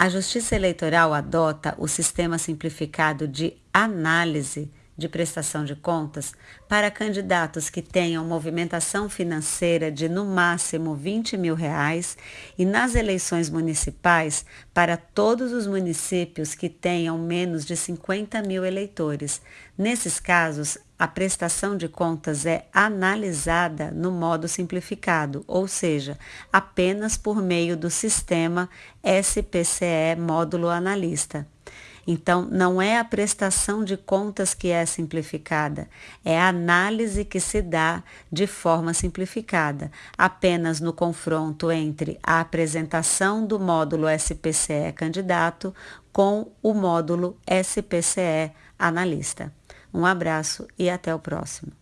A Justiça Eleitoral adota o sistema simplificado de análise de prestação de contas para candidatos que tenham movimentação financeira de no máximo 20 mil reais e nas eleições municipais para todos os municípios que tenham menos de 50 mil eleitores. Nesses casos, a prestação de contas é analisada no modo simplificado, ou seja, apenas por meio do sistema SPCE módulo analista. Então, não é a prestação de contas que é simplificada, é a análise que se dá de forma simplificada, apenas no confronto entre a apresentação do módulo SPCE candidato com o módulo SPCE analista. Um abraço e até o próximo.